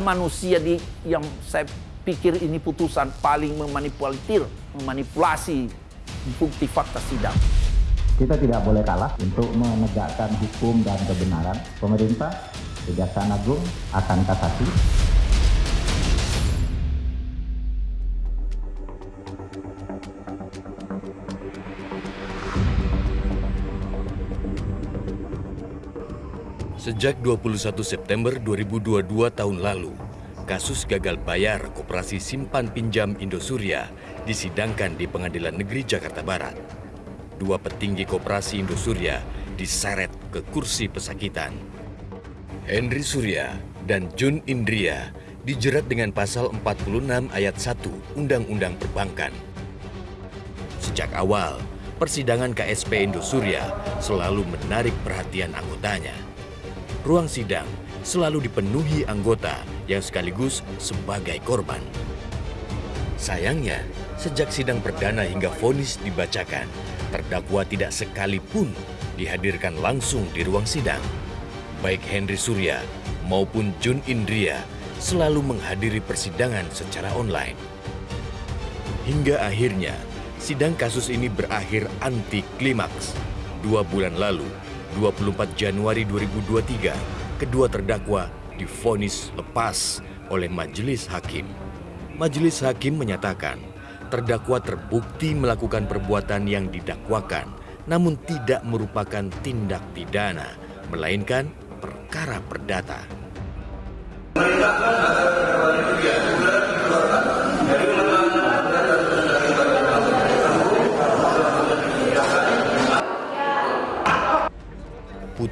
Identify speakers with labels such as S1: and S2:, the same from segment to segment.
S1: manusia di yang saya pikir ini putusan paling memanipulatif, memanipulasi bukti fakta sidang.
S2: Kita tidak boleh kalah untuk menegakkan hukum dan kebenaran. Pemerintah, Kejaksaan Agung akan kasasi.
S3: Sejak 21 September 2022 tahun lalu, kasus gagal bayar Koperasi Simpan Pinjam Indosuria disidangkan di Pengadilan Negeri Jakarta Barat. Dua petinggi Koperasi Indosuria diseret ke kursi pesakitan. Henry Surya dan Jun Indria dijerat dengan pasal 46 ayat 1 Undang-Undang Perbankan. Sejak awal, persidangan KSP Indosuria selalu menarik perhatian anggotanya ruang sidang selalu dipenuhi anggota yang sekaligus sebagai korban. Sayangnya, sejak sidang perdana hingga vonis dibacakan, terdakwa tidak sekalipun dihadirkan langsung di ruang sidang. Baik Henry Surya maupun Jun Indria selalu menghadiri persidangan secara online. Hingga akhirnya, sidang kasus ini berakhir anti klimaks. Dua bulan lalu, 24 Januari 2023, kedua terdakwa difonis lepas oleh majelis hakim. Majelis hakim menyatakan terdakwa terbukti melakukan perbuatan yang didakwakan namun tidak merupakan tindak pidana, melainkan perkara perdata.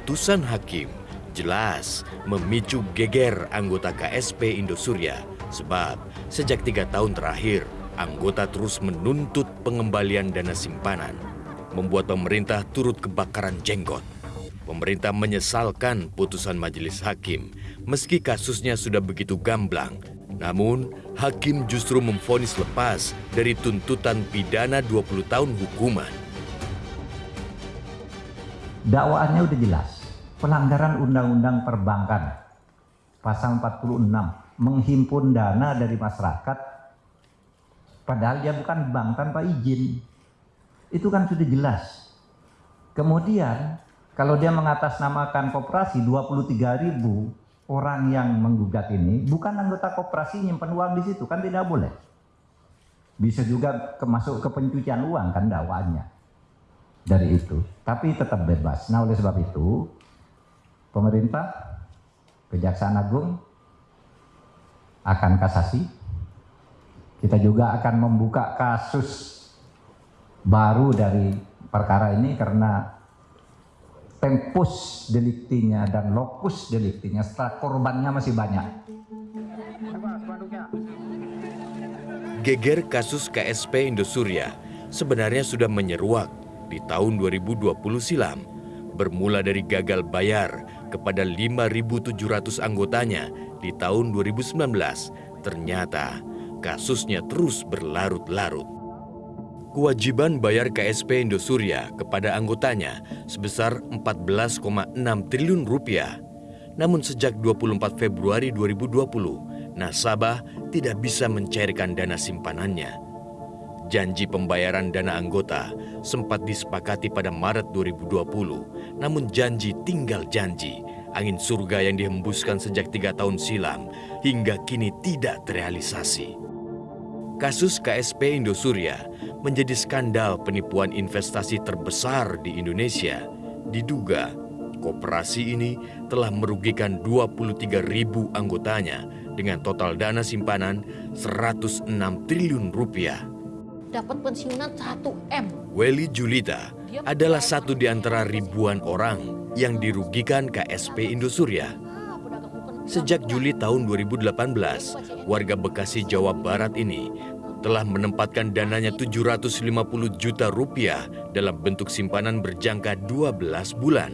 S3: Putusan hakim jelas memicu geger anggota KSP Indosuria sebab sejak tiga tahun terakhir anggota terus menuntut pengembalian dana simpanan membuat pemerintah turut kebakaran jenggot. Pemerintah menyesalkan putusan majelis hakim meski kasusnya sudah begitu gamblang. Namun, hakim justru memfonis lepas dari tuntutan pidana 20 tahun hukuman
S2: dakwaannya udah jelas. Pelanggaran Undang-Undang Perbankan. Pasal 46. Menghimpun dana dari masyarakat. Padahal dia bukan bank tanpa izin. Itu kan sudah jelas. Kemudian kalau dia mengatasnamakan koperasi 23 ribu orang yang menggugat ini bukan anggota koperasi nyimpen uang di situ kan tidak boleh. Bisa juga masuk ke pencucian uang kan dakwaannya dari itu. Tapi tetap bebas. Nah oleh sebab itu, pemerintah, Kejaksaan Agung akan kasasi. Kita juga akan membuka kasus baru dari perkara ini karena tempus deliktinya dan lokus deliktinya setelah korbannya masih banyak.
S3: Geger kasus KSP Indosuria sebenarnya sudah menyeruak di tahun 2020 silam bermula dari gagal bayar kepada 5.700 anggotanya di tahun 2019 ternyata kasusnya terus berlarut-larut. Kewajiban bayar KSP Indosuria kepada anggotanya sebesar 14,6 triliun rupiah. Namun sejak 24 Februari 2020, nasabah tidak bisa mencairkan dana simpanannya Janji pembayaran dana anggota sempat disepakati pada Maret 2020, namun janji tinggal janji. Angin surga yang dihembuskan sejak tiga tahun silam hingga kini tidak terrealisasi. Kasus KSP Indosuria menjadi skandal penipuan investasi terbesar di Indonesia. Diduga, koperasi ini telah merugikan 23 ribu anggotanya dengan total dana simpanan 106 triliun rupiah
S4: dapat pensiunan 1 M.
S3: Welly Julita adalah satu di antara ribuan orang yang dirugikan KSP Indosuria. Sejak Juli tahun 2018, warga Bekasi, Jawa Barat ini telah menempatkan dananya 750 juta rupiah dalam bentuk simpanan berjangka 12 bulan.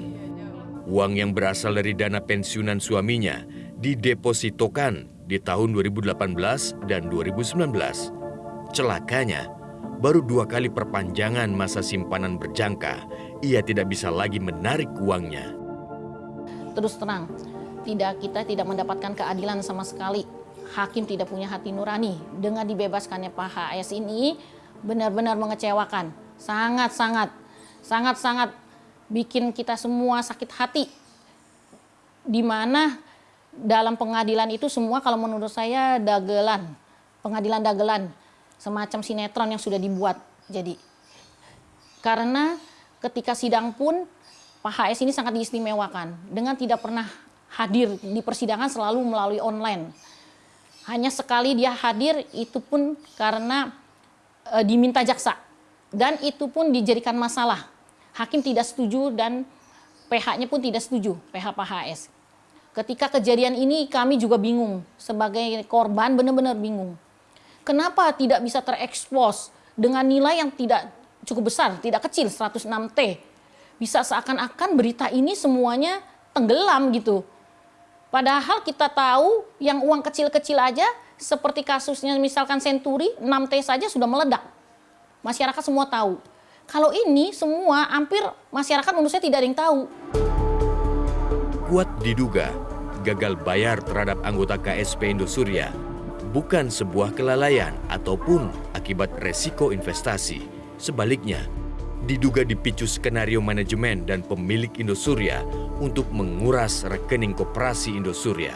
S3: Uang yang berasal dari dana pensiunan suaminya didepositokan di tahun 2018 dan 2019. Celakanya, baru dua kali perpanjangan masa simpanan berjangka, ia tidak bisa lagi menarik uangnya.
S4: Terus terang, tidak kita tidak mendapatkan keadilan sama sekali. Hakim tidak punya hati nurani. Dengan dibebaskannya Pak HS ini benar-benar mengecewakan. Sangat-sangat, sangat-sangat bikin kita semua sakit hati. Di mana dalam pengadilan itu semua kalau menurut saya dagelan, pengadilan dagelan, semacam sinetron yang sudah dibuat. Jadi karena ketika sidang pun Pak HS ini sangat diistimewakan dengan tidak pernah hadir di persidangan selalu melalui online. Hanya sekali dia hadir itu pun karena e, diminta jaksa dan itu pun dijadikan masalah. Hakim tidak setuju dan PH-nya pun tidak setuju, PH Pak HS. Ketika kejadian ini kami juga bingung sebagai korban benar-benar bingung. Kenapa tidak bisa terekspos dengan nilai yang tidak cukup besar, tidak kecil 106T bisa seakan-akan berita ini semuanya tenggelam gitu. Padahal kita tahu yang uang kecil-kecil aja seperti kasusnya misalkan Senturi 6T saja sudah meledak. Masyarakat semua tahu. Kalau ini semua hampir masyarakat menurut saya tidak ada yang tahu.
S3: Kuat diduga gagal bayar terhadap anggota KSP Indosuria bukan sebuah kelalaian ataupun akibat resiko investasi. Sebaliknya, diduga dipicu skenario manajemen dan pemilik Indosuria untuk menguras rekening koperasi Indosuria.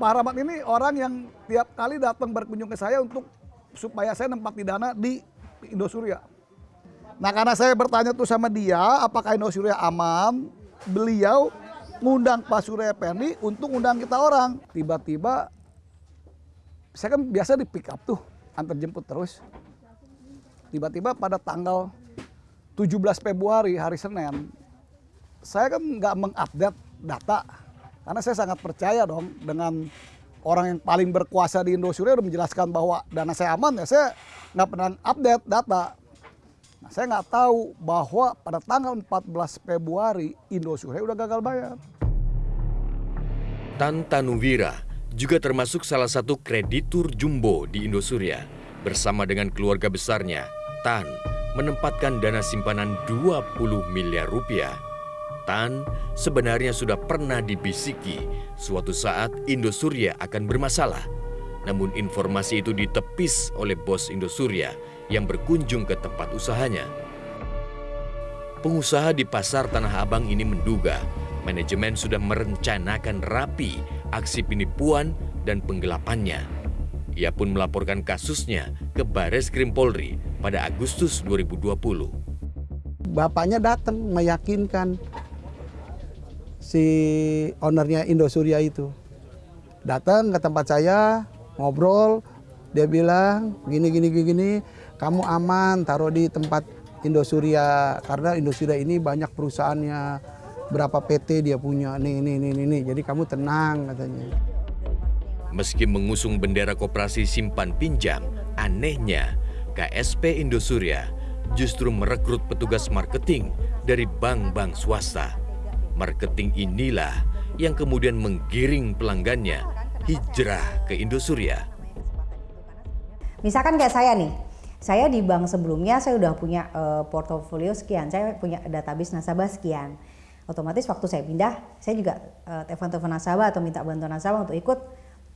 S5: Pak Rahmat ini orang yang tiap kali datang berkunjung ke saya untuk supaya saya nempati dana di Indosuria. Nah karena saya bertanya tuh sama dia apakah Indosuria aman, beliau ngundang Pak Surya Pendi untuk undang kita orang. Tiba-tiba saya kan biasa di pick up tuh, antar jemput terus. Tiba-tiba pada tanggal 17 Februari hari Senin, saya kan nggak mengupdate data karena saya sangat percaya dong dengan orang yang paling berkuasa di Indosuria udah menjelaskan bahwa dana saya aman ya saya nggak pernah update data. Nah, saya nggak tahu bahwa pada tanggal 14 Februari Indosuria udah gagal bayar.
S3: Tan Tanuwira juga termasuk salah satu kreditur jumbo di Indosuria. Bersama dengan keluarga besarnya, Tan menempatkan dana simpanan 20 miliar rupiah Tan sebenarnya sudah pernah dibisiki suatu saat Indosuria akan bermasalah. Namun informasi itu ditepis oleh bos Indosuria yang berkunjung ke tempat usahanya. Pengusaha di pasar Tanah Abang ini menduga manajemen sudah merencanakan rapi aksi penipuan dan penggelapannya. Ia pun melaporkan kasusnya ke Bares Krim Polri pada Agustus 2020.
S6: Bapaknya datang meyakinkan si ownernya Indosuria itu. Datang ke tempat saya, ngobrol, dia bilang gini gini gini, kamu aman taruh di tempat Indosuria karena Indosuria ini banyak perusahaannya berapa PT dia punya nih nih nih nih, jadi kamu tenang katanya.
S3: Meski mengusung bendera koperasi simpan pinjam, anehnya KSP Indosuria justru merekrut petugas marketing dari bank-bank swasta Marketing inilah yang kemudian menggiring pelanggannya hijrah ke Indosuria.
S7: Misalkan kayak saya nih, saya di bank sebelumnya saya udah punya uh, portofolio sekian, saya punya database nasabah sekian. Otomatis waktu saya pindah, saya juga uh, telepon-telepon nasabah atau minta bantuan nasabah untuk ikut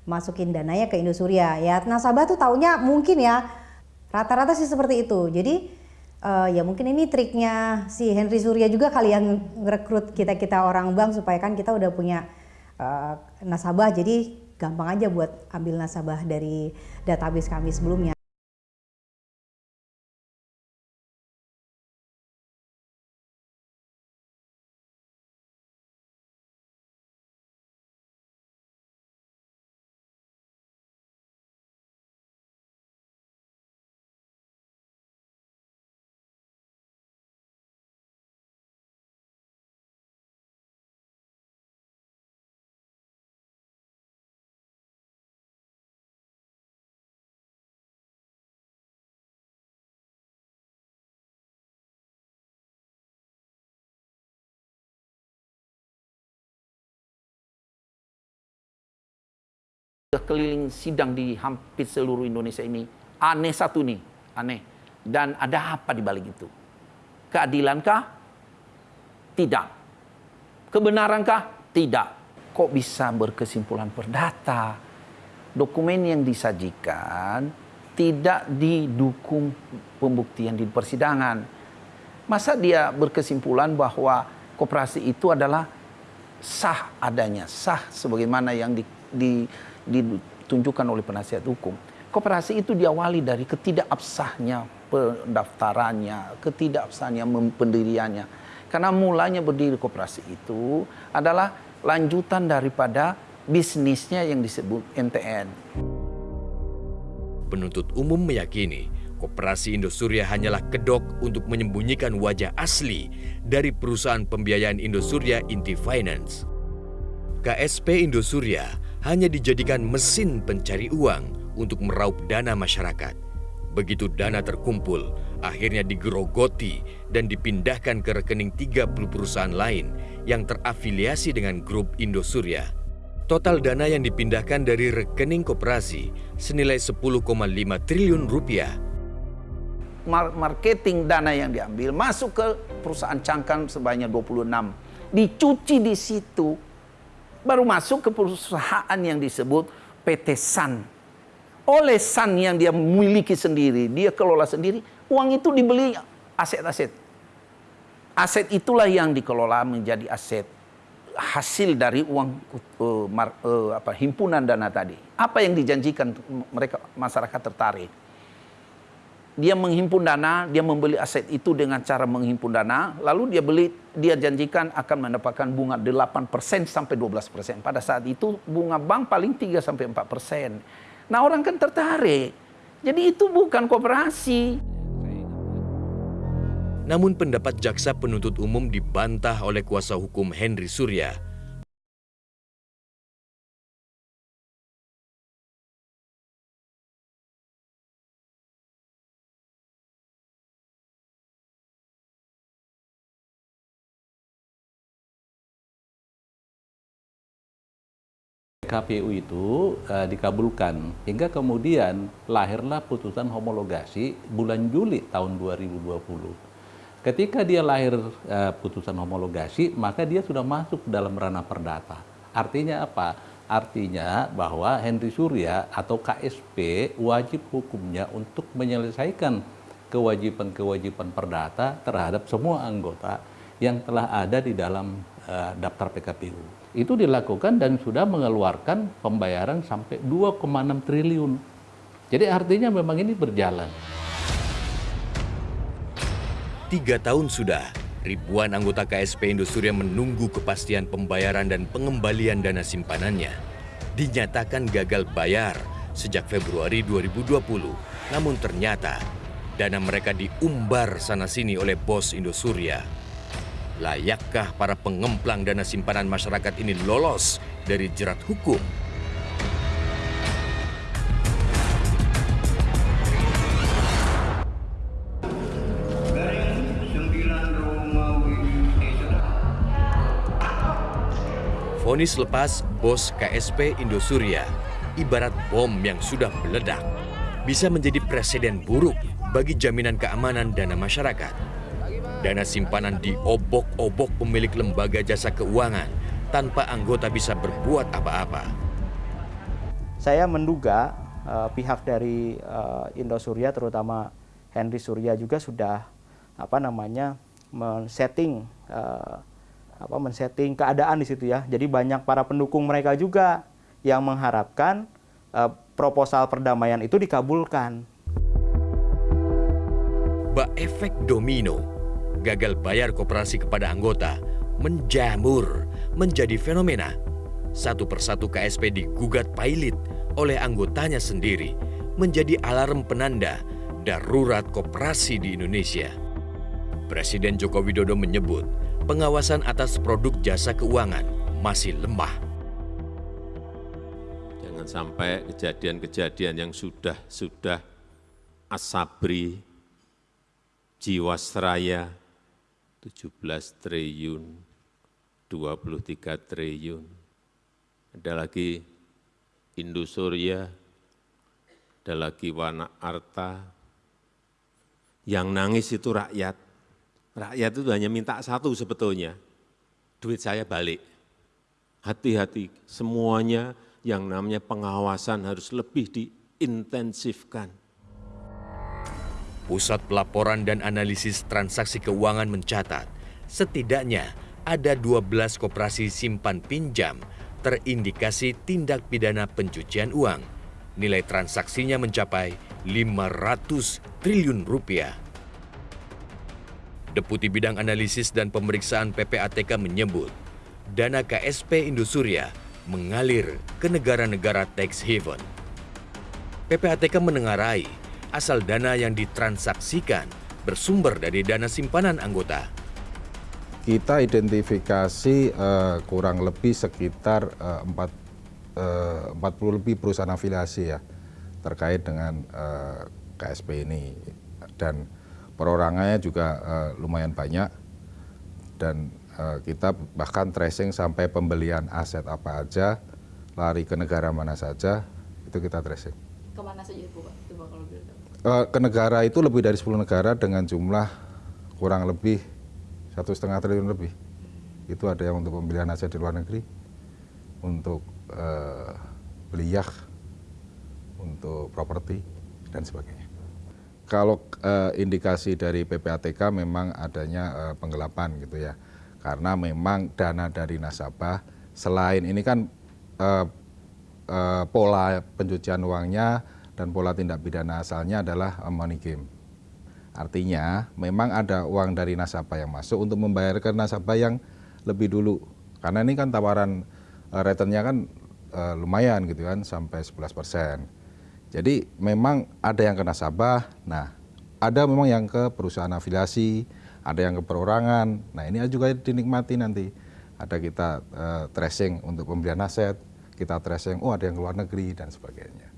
S7: masukin dananya ke Indosuria. Ya nasabah tuh taunya mungkin ya rata-rata sih seperti itu. Jadi uh, ya mungkin ini triknya si Henry Surya juga kali yang rekrut kita kita orang bank supaya kan kita udah punya uh, nasabah jadi gampang aja buat ambil nasabah dari database kami sebelumnya.
S1: Keliling sidang di hampir seluruh Indonesia ini aneh satu nih, aneh. Dan ada apa di balik itu? Keadilankah? Tidak. Kebenarankah? Tidak. Kok bisa berkesimpulan perdata? Dokumen yang disajikan tidak didukung pembuktian di persidangan. Masa dia berkesimpulan bahwa koperasi itu adalah sah adanya, sah sebagaimana yang di, di ditunjukkan oleh penasihat hukum. Koperasi itu diawali dari ketidakabsahnya pendaftarannya, ketidakabsahnya pendiriannya. Karena mulanya berdiri koperasi itu adalah lanjutan daripada bisnisnya yang disebut NTN.
S3: Penuntut umum meyakini Koperasi Indosuria hanyalah kedok untuk menyembunyikan wajah asli dari perusahaan pembiayaan Indosuria Inti Finance. KSP Indosuria hanya dijadikan mesin pencari uang untuk meraup dana masyarakat. Begitu dana terkumpul, akhirnya digerogoti dan dipindahkan ke rekening 30 perusahaan lain yang terafiliasi dengan grup Indosuria. Total dana yang dipindahkan dari rekening koperasi senilai 10,5 triliun rupiah.
S1: Marketing dana yang diambil masuk ke perusahaan cangkang sebanyak 26. Dicuci di situ baru masuk ke perusahaan yang disebut PT San. Oleh San yang dia miliki sendiri, dia kelola sendiri, uang itu dibeli aset-aset. Aset itulah yang dikelola menjadi aset hasil dari uang uh, mar, uh, apa himpunan dana tadi. Apa yang dijanjikan mereka masyarakat tertarik? Dia menghimpun dana, dia membeli aset itu dengan cara menghimpun dana, lalu dia beli, dia janjikan akan mendapatkan bunga 8% sampai 12%. Pada saat itu bunga bank paling 3 sampai 4%. Nah, orang kan tertarik. Jadi itu bukan kooperasi.
S3: Namun pendapat jaksa penuntut umum dibantah oleh kuasa hukum Henry Surya
S8: KPU itu uh, dikabulkan hingga kemudian lahirlah putusan homologasi bulan Juli tahun 2020. Ketika dia lahir uh, putusan homologasi, maka dia sudah masuk dalam ranah perdata. Artinya apa? Artinya bahwa Henry Surya atau KSP wajib hukumnya untuk menyelesaikan kewajiban-kewajiban perdata terhadap semua anggota yang telah ada di dalam uh, daftar PKPU itu dilakukan dan sudah mengeluarkan pembayaran sampai 2,6 triliun. Jadi artinya memang ini berjalan.
S3: Tiga tahun sudah, ribuan anggota KSP Indosuria menunggu kepastian pembayaran dan pengembalian dana simpanannya. Dinyatakan gagal bayar sejak Februari 2020, namun ternyata dana mereka diumbar sana-sini oleh bos Indosuria Layakkah para pengemplang dana simpanan masyarakat ini lolos dari jerat hukum? Vonis lepas bos KSP Indosuria ibarat bom yang sudah meledak. Bisa menjadi presiden buruk bagi jaminan keamanan dana masyarakat. Dana simpanan diobok-obok pemilik lembaga jasa keuangan tanpa anggota bisa berbuat apa-apa.
S9: Saya menduga uh, pihak dari uh, Indosuria terutama Henry Surya juga sudah apa namanya men-setting uh, apa men-setting keadaan di situ ya. Jadi banyak para pendukung mereka juga yang mengharapkan uh, proposal perdamaian itu dikabulkan.
S3: Bak efek domino, gagal bayar koperasi kepada anggota menjamur menjadi fenomena. Satu persatu KSP digugat pailit oleh anggotanya sendiri menjadi alarm penanda darurat koperasi di Indonesia. Presiden Joko Widodo menyebut pengawasan atas produk jasa keuangan masih lemah.
S10: Jangan sampai kejadian-kejadian yang sudah-sudah Asabri, Jiwasraya, 17 triliun, 23 triliun. Ada lagi Indosuria, ada lagi Wana Arta. Yang nangis itu rakyat. Rakyat itu hanya minta satu sebetulnya, duit saya balik. Hati-hati, semuanya yang namanya pengawasan harus lebih diintensifkan.
S3: Pusat Pelaporan dan Analisis Transaksi Keuangan mencatat, setidaknya ada 12 koperasi simpan pinjam terindikasi tindak pidana pencucian uang. Nilai transaksinya mencapai 500 triliun rupiah. Deputi Bidang Analisis dan Pemeriksaan PPATK menyebut, dana KSP Indosuria mengalir ke negara-negara tax haven. PPATK menengarai asal dana yang ditransaksikan bersumber dari dana simpanan anggota.
S11: Kita identifikasi uh, kurang lebih sekitar uh, 4, uh, 40 lebih perusahaan afiliasi ya terkait dengan uh, KSP ini dan perorangannya juga uh, lumayan banyak dan uh, kita bahkan tracing sampai pembelian aset apa aja, lari ke negara mana saja, itu kita tracing.
S12: Ke mana saja itu Pak? Coba kalau boleh
S11: Ke negara itu lebih dari 10 negara dengan jumlah kurang lebih satu setengah triliun lebih. Itu ada yang untuk pembelian aset di luar negeri, untuk uh, beli yacht, untuk properti, dan sebagainya. Kalau uh, indikasi dari PPATK memang adanya uh, penggelapan gitu ya, karena memang dana dari nasabah selain ini kan uh, uh, pola pencucian uangnya dan pola tindak pidana asalnya adalah money game. Artinya memang ada uang dari nasabah yang masuk untuk membayarkan nasabah yang lebih dulu. Karena ini kan tawaran uh, returnnya kan uh, lumayan gitu kan sampai 11 persen. Jadi memang ada yang ke nasabah, nah ada memang yang ke perusahaan afiliasi, ada yang ke perorangan. Nah ini juga dinikmati nanti. Ada kita tracing untuk pembelian aset, kita tracing, oh ada yang ke luar negeri dan sebagainya.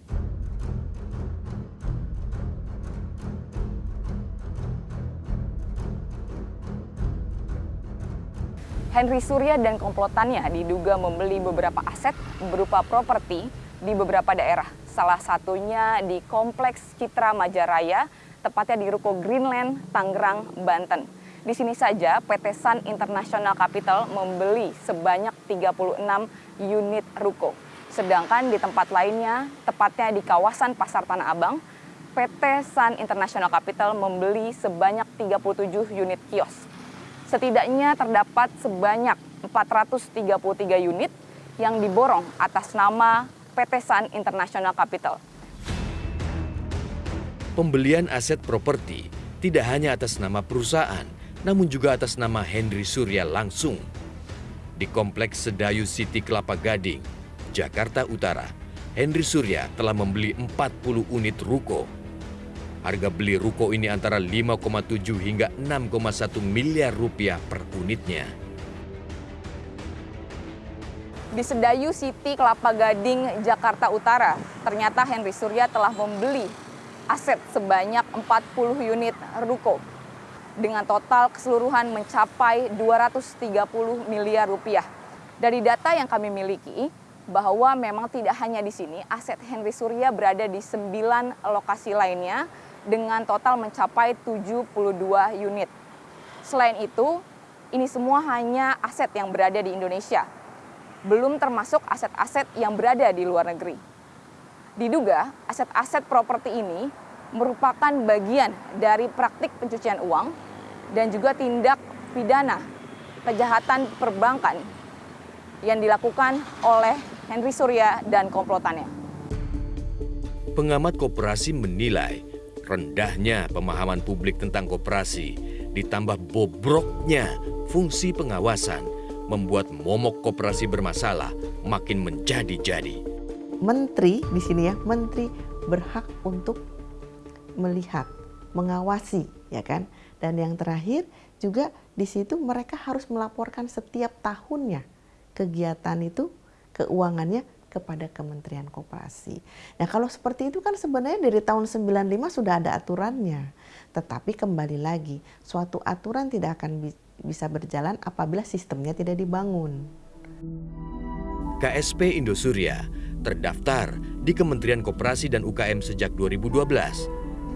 S12: Henry Surya dan komplotannya diduga membeli beberapa aset berupa properti di beberapa daerah. Salah satunya di Kompleks Citra Majaraya, tepatnya di Ruko Greenland, Tangerang, Banten. Di sini saja PT Sun International Capital membeli sebanyak 36 unit ruko. Sedangkan di tempat lainnya, tepatnya di kawasan Pasar Tanah Abang, PT Sun International Capital membeli sebanyak 37 unit kios. Setidaknya terdapat sebanyak 433 unit yang diborong atas nama PT Sun International Capital.
S3: Pembelian aset properti tidak hanya atas nama perusahaan, namun juga atas nama Henry Surya langsung. Di Kompleks Sedayu City Kelapa Gading, Jakarta Utara, Henry Surya telah membeli 40 unit ruko Harga beli ruko ini antara 5,7 hingga 6,1 miliar rupiah per unitnya.
S12: Di Sedayu City, Kelapa Gading, Jakarta Utara, ternyata Henry Surya telah membeli aset sebanyak 40 unit ruko dengan total keseluruhan mencapai 230 miliar rupiah. Dari data yang kami miliki, bahwa memang tidak hanya di sini, aset Henry Surya berada di 9 lokasi lainnya dengan total mencapai 72 unit. Selain itu, ini semua hanya aset yang berada di Indonesia, belum termasuk aset-aset yang berada di luar negeri. Diduga, aset-aset properti ini merupakan bagian dari praktik pencucian uang dan juga tindak pidana kejahatan perbankan yang dilakukan oleh Henry Surya dan komplotannya.
S3: Pengamat koperasi menilai rendahnya pemahaman publik tentang koperasi ditambah bobroknya fungsi pengawasan membuat momok koperasi bermasalah makin menjadi-jadi.
S13: Menteri di sini ya, menteri berhak untuk melihat, mengawasi, ya kan? Dan yang terakhir juga di situ mereka harus melaporkan setiap tahunnya kegiatan itu keuangannya kepada Kementerian Koperasi. Nah kalau seperti itu kan sebenarnya dari tahun 95 sudah ada aturannya. Tetapi kembali lagi, suatu aturan tidak akan bi bisa berjalan apabila sistemnya tidak dibangun.
S3: KSP Indosuria terdaftar di Kementerian Koperasi dan UKM sejak 2012.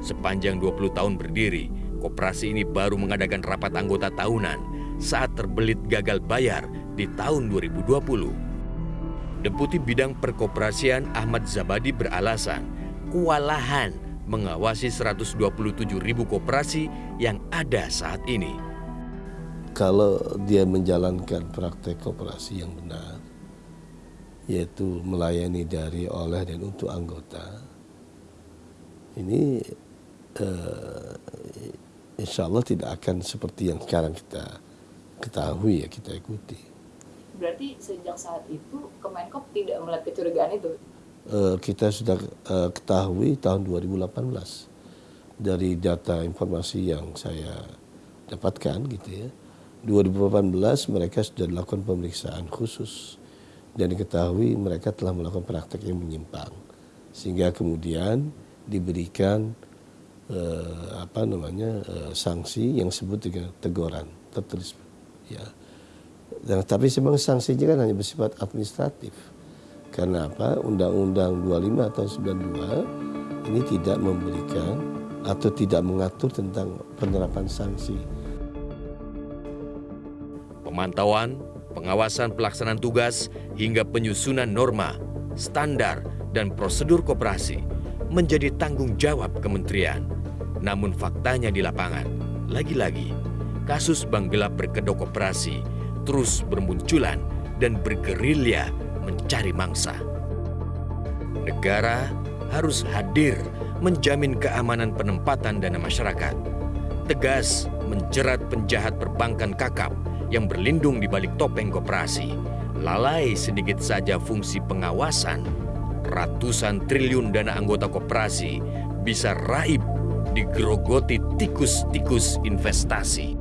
S3: Sepanjang 20 tahun berdiri, koperasi ini baru mengadakan rapat anggota tahunan saat terbelit gagal bayar di tahun 2020. Deputi Bidang Perkoperasian Ahmad Zabadi beralasan kewalahan mengawasi 127 ribu koperasi yang ada saat ini.
S14: Kalau dia menjalankan praktek koperasi yang benar, yaitu melayani dari, oleh, dan untuk anggota, ini eh, insya Allah tidak akan seperti yang sekarang kita ketahui ya kita ikuti
S12: berarti sejak saat itu Kemenkop tidak melihat kecurigaan itu?
S14: Uh, kita sudah uh, ketahui tahun 2018 dari data informasi yang saya dapatkan gitu ya. 2018 mereka sudah dilakukan pemeriksaan khusus dan diketahui mereka telah melakukan praktek yang menyimpang sehingga kemudian diberikan uh, apa namanya uh, sanksi yang disebut dengan teguran tertulis ya dan, tapi sebenarnya sanksinya kan hanya bersifat administratif. Karena apa? Undang-Undang 25 tahun 92 ini tidak memberikan atau tidak mengatur tentang penerapan sanksi.
S3: Pemantauan, pengawasan pelaksanaan tugas, hingga penyusunan norma, standar, dan prosedur koperasi menjadi tanggung jawab kementerian. Namun faktanya di lapangan, lagi-lagi, kasus bank gelap berkedok koperasi terus bermunculan dan bergerilya mencari mangsa. Negara harus hadir menjamin keamanan penempatan dana masyarakat, tegas menjerat penjahat perbankan kakap yang berlindung di balik topeng koperasi, lalai sedikit saja fungsi pengawasan, ratusan triliun dana anggota koperasi bisa raib digerogoti tikus-tikus investasi.